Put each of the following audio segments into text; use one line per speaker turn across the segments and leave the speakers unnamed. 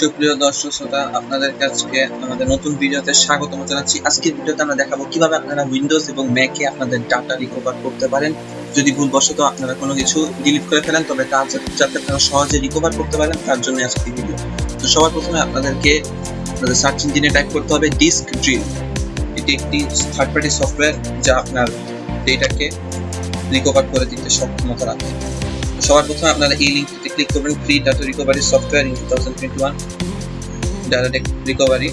সুপ্রিয় দর্শক শ্রোতা, আপনাদের কাছে আমাদের নতুন ভিডিওতে স্বাগতম জানাচ্ছি। আজকের ভিডিওতে আমরা দেখাবো কীভাবে আপনারা উইন্ডোজ এবং ম্যাকে আপনাদের ডাটা রিকভার করতে পারেন। যদি ভুলবশত আপনারা কোনো কিছু ডিলিট করে ফেলেন, তবে তা যাতে আপনারা সহজে রিকভার করতে পারেন, তার জন্য আজকের ভিডিও তো সবার প্রথমে আপনাদেরকে আপনাদের সার্চ ইঞ্জিনে টাইপ করতে হবে ডিস্ক ড্রিল এটি একটি থার্ড পার্টি সফটওয়্যার যা আপনার ডেটাকে রিকভার করে দিতে সক্ষমতা রাখে। সবার প্রথমে আপনারা এই লিঙ্কটিতে ক্লিক করবেন free data recovery software in two thousand twenty one data recovery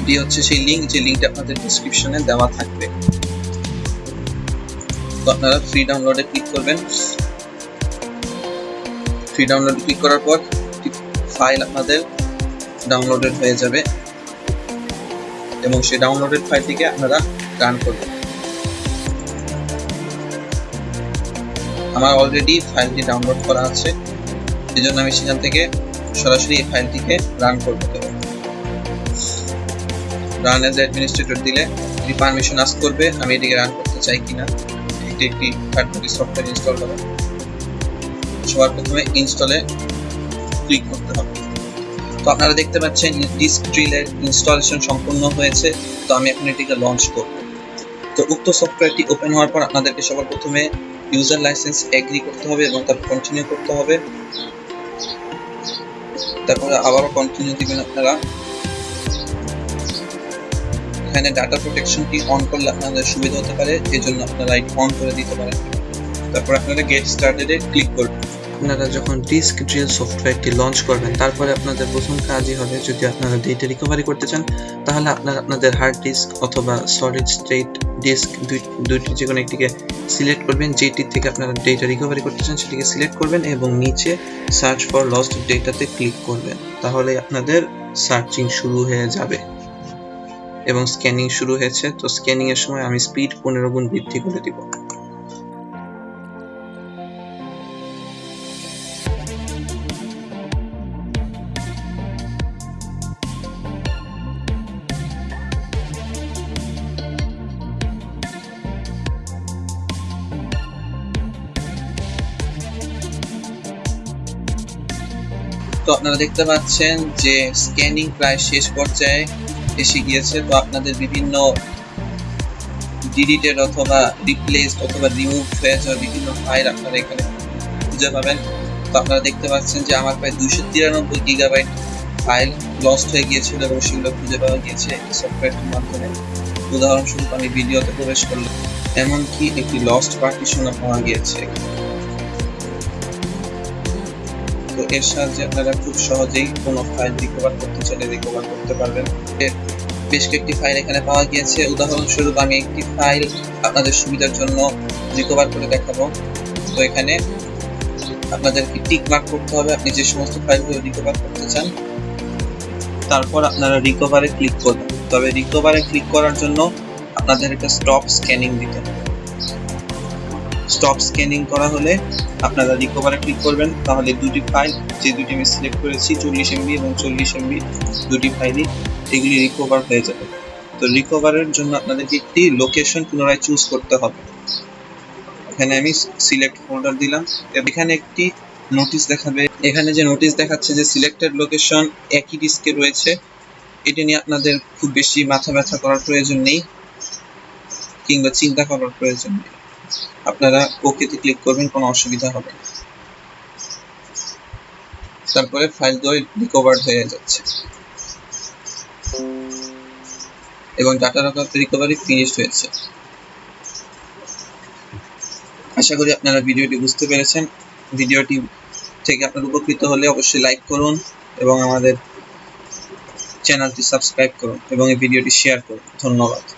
এটি হচ্ছে সেই লিঙ্ক যে লিঙ্কটা আপনাদের ডিসক্রিপশনে দেওয়া থাকবে। তো আপনারা ফ্রি ডাউনলোডে ক্লিক করবেন। ফ্রি ডাউনলোডে ক্লিক করার পর ফাইল আপনাদের ডাউনলোডেড হয়ে যাবে এবং সেই ডাউনলোডেড ফাইলটিকে আপনারা রান করবেন। আমার অলরেডি ফাইলটি ডাউনলোড করা আছে এই জন্য আমি সেখান থেকে সরাসরি এই ফাইলটিকে রান করতে করব। রান এজ অ্যাডমিনিস্ট্রেটর দিলে এটি পারমিশন আস করবে, আমি এটিকে রান করতে চাই কিনা। এটি একটি থার্ড পার্টি সফটওয়্যার ইনস্টল হবে সবার প্রথমে ইনস্টলে ক্লিক করতে হবে। তো আপনারা দেখতে পাচ্ছেন ডিস্ক ড্রিলের ইনস্টলেশন সম্পূর্ণ হয়েছে। তো আমি এখন এটিকে লঞ্চ করব। তো উক্ত সফটওয়্যারটি ওপেন হওয়ার পর আপনাদেরকে সবার প্রথমে ইউজার লাইসেন্স এগ্রি করতে হবে এবং তারপর কন্টিনিউ করতে হবে। তারপরে আবারও কন্টিনিউ দিবেন আপনারা। এখানে ডাটা প্রোটেকশনটি অন করলে আপনাদের সুবিধা হতে পারে এই জন্য আপনারা লাইট অন করে দিতে পারেন। তারপর আপনারা গেট স্টার্টেডে ক্লিক করবেন। আপনারা যখন ডিস্ক ড্রিল সফটওয়্যারটি লঞ্চ করবেন, তারপরে আপনাদের প্রথম কাজই হবে যদি আপনারা ডেটা রিকভারি করতে চান, তাহলে আপনারা আপনাদের হার্ড ডিস্ক অথবা সলিড স্টেট ডিস্ক দুইটি যে কোনো একটিকে সিলেক্ট করবেন, যেটি থেকে আপনারা ডেটা রিকভারি করতে চান সেটিকে সিলেক্ট করবেন এবং নিচে সার্চ ফর লস্ট ডেটাতে ক্লিক করবেন। তাহলে আপনাদের সার্চিং শুরু হয়ে যাবে এবং স্ক্যানিং শুরু হয়েছে। তো স্ক্যানিংয়ের সময় আমি স্পিড পনেরো গুণ বৃদ্ধি করে দিব। তো আপনারা দেখতে পাচ্ছেন যে স্ক্যানিং প্রায় শেষ পর্যায়ে এসে গিয়েছে। তো আপনাদের বিভিন্ন ডিলিটেড অথবা রিপ্লেস অথবা রিমুভ হয়ে যাওয়া বিভিন্ন ফাইল আপনারা এখানে খুঁজে পাবেন। তো আপনারা দেখতে পাচ্ছেন যে আমার প্রায় দুইশো তিরানব্বই গিগাবাইট ফাইল লস্ট হয়ে গিয়েছিল এবং সেগুলো খুঁজে পাওয়া গিয়েছে সফটওয়্যারটির মাধ্যমে। উদাহরণস্বরূপ, আমি ভিডিওতে প্রবেশ করলাম। এমনকি একটি লস্ট পার্টিশনও পাওয়া গিয়েছে। তো এর সাহায্যে আপনারা খুব সহজেই কোনো ফাইল রিকভার করতে চাইলে রিকভার করতে পারবেন। বেশ কয়েকটি ফাইল এখানে পাওয়া গিয়েছে। উদাহরণস্বরূপ আমি একটি ফাইল আপনাদের সুবিধার জন্য রিকভার করে দেখাবো। তো এখানে আপনাদেরকে টিক মার্ক করতে হবে। আপনি যে সমস্ত ফাইলগুলো রিকভার করতে চান, তারপর আপনারা রিকভারে ক্লিক করবেন। তবে রিকভারে ক্লিক করার জন্য আপনাদের একটা স্টপ স্ক্যানিং দিতে হবে। স্টপ স্ক্যানিং করা হলে আপনারা রিকভারে ক্লিক করবেন। তাহলে দুটি ফাইল যে দুটি আমি সিলেক্ট করেছি, চল্লিশ এমবি এবং চল্লিশ এমবি দুটি ফাইলই এগুলি রিকভার হয়ে যাবে। তো রিকভারের জন্য আপনাদেরকে একটি লোকেশন পুনরায় চুজ করতে হবে। এখানে আমি সিলেক্ট ফোল্ডার দিলাম। এখানে একটি নোটিশ দেখাবে। এখানে যে নোটিশ দেখাচ্ছে যে সিলেক্টেড লোকেশন একই ডিস্কে রয়েছে। এটি নিয়ে আপনাদের খুব বেশি মাথা ব্যথা করার প্রয়োজন নেই, কিংবা চিন্তা করার প্রয়োজন নেই। আপনারা ওকেতে ক্লিক করবেন, কোনো অসুবিধা হবে না। তারপরে ফাইল দুই রিকভার্ড হয়ে যাচ্ছে। এবং ডাটা রিকভারি ফিনিশড হয়েছে। আশা করি আপনারা ভিডিওটি বুঝতে পেরেছেন। ভিডিওটি থেকে আপনার উপকৃত হলে অবশ্যই লাইক করুন এবং আমাদের চ্যানেলটি সাবস্ক্রাইব করুন এবং এই ভিডিওটি শেয়ার করুন। ধন্যবাদ।